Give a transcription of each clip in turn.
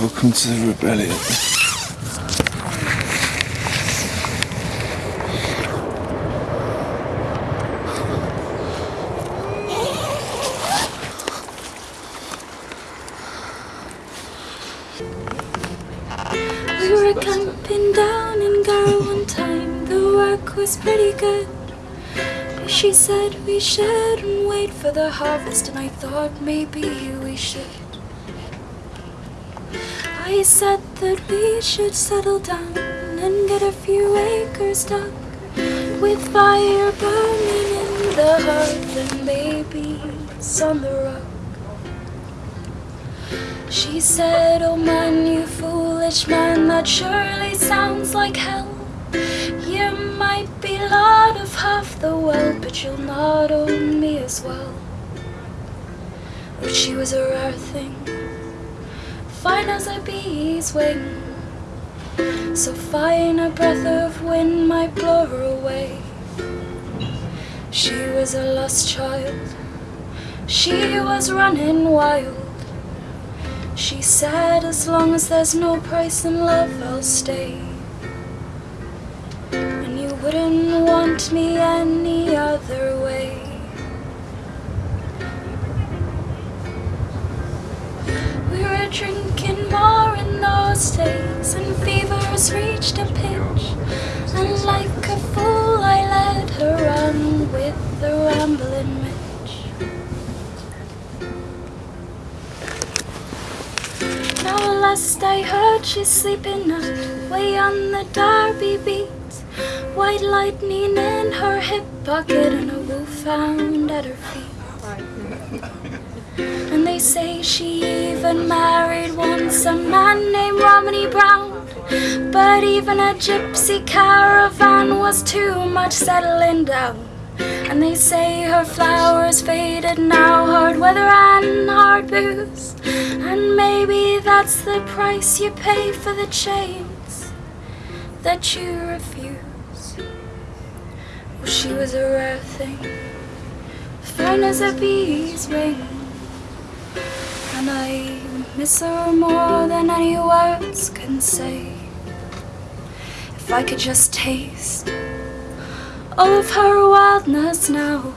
Welcome to the rebellion. We were camping down in Gara one time. The work was pretty good. She said we shouldn't wait for the harvest, and I thought maybe we should. I said that we should settle down and get a few acres dug with fire burning in the hearth and babies on the rug. She said, Oh man, you foolish man, that surely sounds like hell. You might be lord of half the world, but you'll not own me as well. Oh, she was a rare thing, fine as a bee's wing. So fine a breath of wind might blow her away. She was a lost child, she was running wild. She said, as long as there's no price in love, I'll stay. And you wouldn't want me any other way. We were drinking days, and fevers reached a pitch. And like a fool, I led her on with the rambling Mitch. Now last I heard she's sleeping out way on the Derby beat. White lightning in her hip pocket and a woo found at her feet. And they say she even married once a man. But even a gypsy caravan was too much settling down. And they say her flowers faded now, hard weather and hard booze. And maybe that's the price you pay for the chains that you refuse. Well, she was a rare thing, fine as a bee's wing. And I miss her more than any words can say. If I could just taste all of her wildness now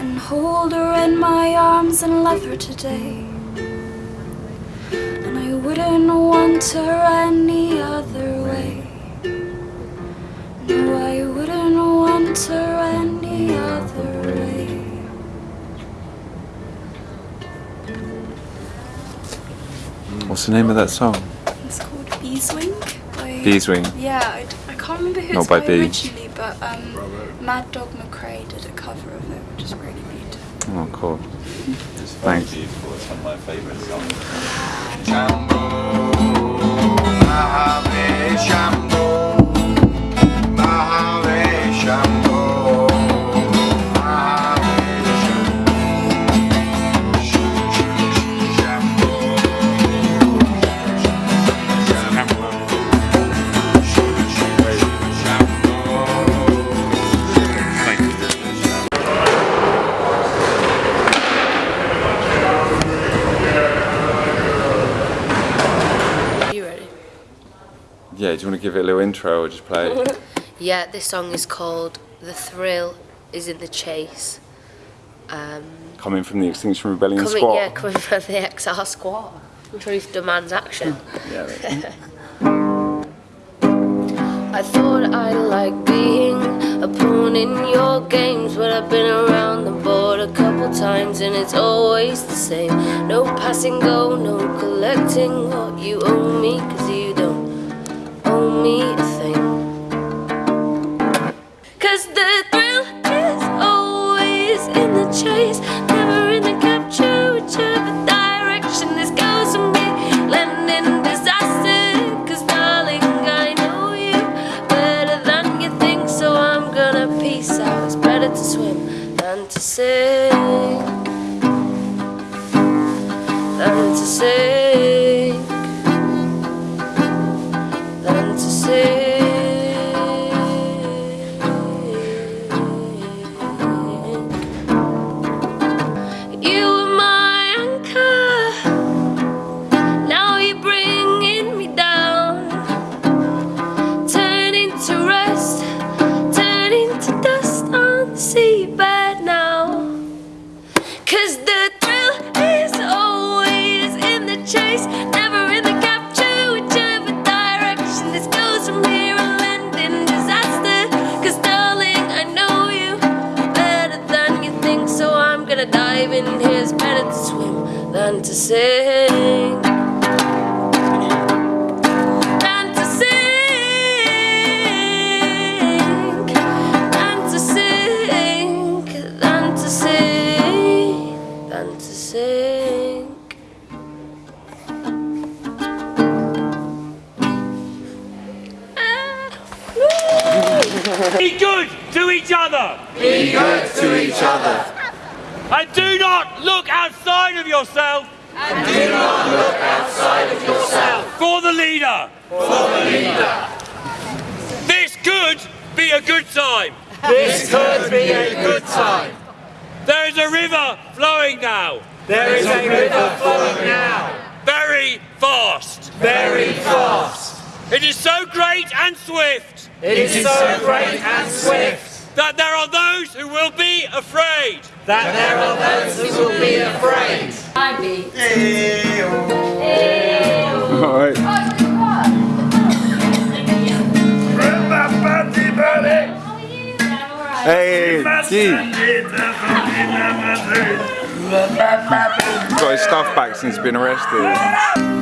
and hold her in my arms and love her today. And I wouldn't want her any other way. No, I wouldn't want her any other way. What's the name of that song? It's called Beeswing. By, Beeswing. Yeah, I can't remember who Not it's by by, Bee. originally, but um, Mad Dog McRae did a cover of it, which is really beautiful. Oh, cool. It's Thanks. very beautiful. It's one of my favourite songs. Mahave Yeah, do you want to give it a little intro or just play? it? Yeah, this song is called The Thrill is in the Chase. Um, Coming from the Extinction Rebellion coming, squad. yeah, coming from the XR squad. Truth demands action. Yeah, I thought I like being a pawn in your games, but I've been around the board a couple times and it's always the same. No passing go, no collecting what you owe me, cause you don't owe me a thing. Cause the thrill is always in the chase, never in the capture, whichever direction this goes from me. Landing in disaster, cause darling, I know you better than you think, so I'm gonna peace out. It's better to swim than to sing, than to sink, than to sing. Than to sing, than to sing, than to sing, than to sing. Be good to each other. Be good to each other. And do not look outside of yourself. And do not look outside of yourself. For the leader. For the leader. This could be a good time. This could be a good time. There is a river flowing now. There is a river flowing now. Very fast. Very fast. It is so great and swift. It is so great and swift that there are those who will be afraid. That there are those who will be afraid. I be. Alright. Hey, Gee. Got his stuff back since he's been arrested.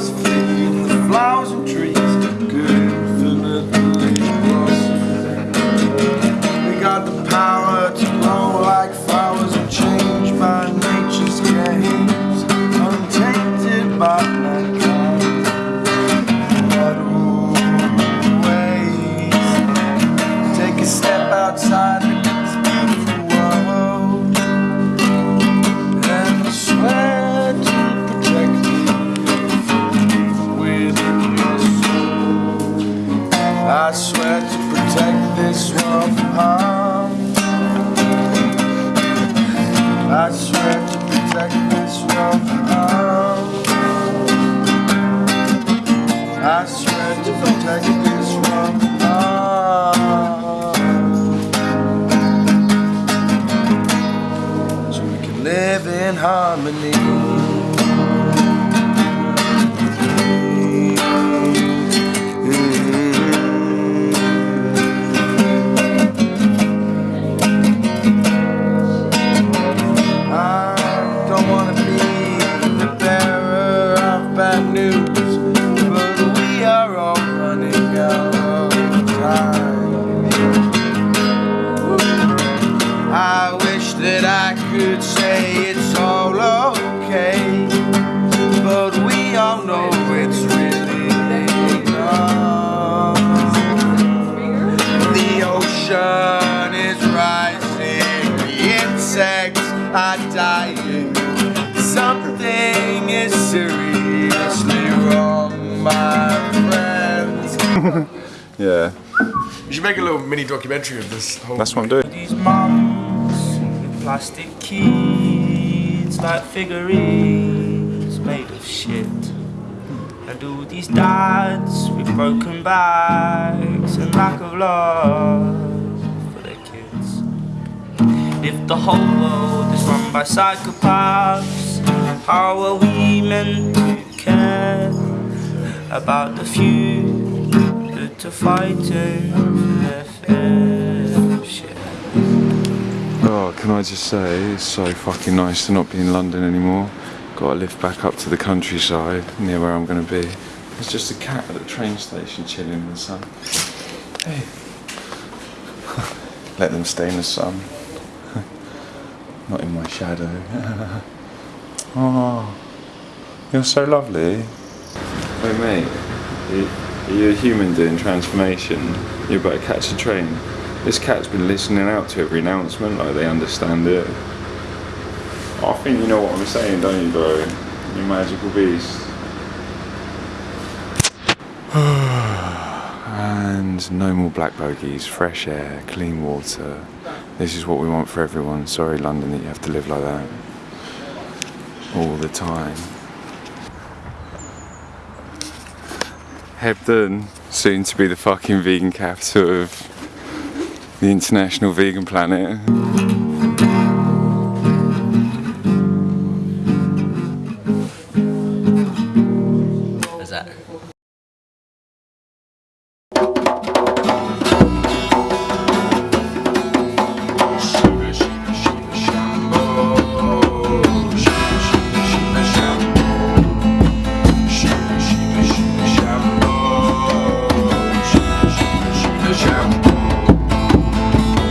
Was free, harmony. Yeah, You should make a little mini documentary of this whole. that's what I'm doing. These mums with plastic kids like figurines made of shit. And all these dads with broken backs and lack of love for their kids. If the whole world is run by psychopaths, how are we meant to care about the few that are fighting for their fair share? Oh, can I just say, it's so fucking nice to not be in London anymore. Got to lift back up to the countryside, near where I'm going to be. There's just a cat at the train station chilling in the sun. Hey. Let them stay in the sun. not in my shadow. oh, you're so lovely. Hey mate, are you, are a human doing transformation? You're about to catch a train. This cat's been listening out to every announcement, like they understand it. I think you know what I'm saying, don't you, bro? You magical beast. and no more black bogies, fresh air, clean water. This is what we want for everyone. Sorry, London, that you have to live like that all the time. Hebden, soon to be the fucking vegan capital of the international vegan planet.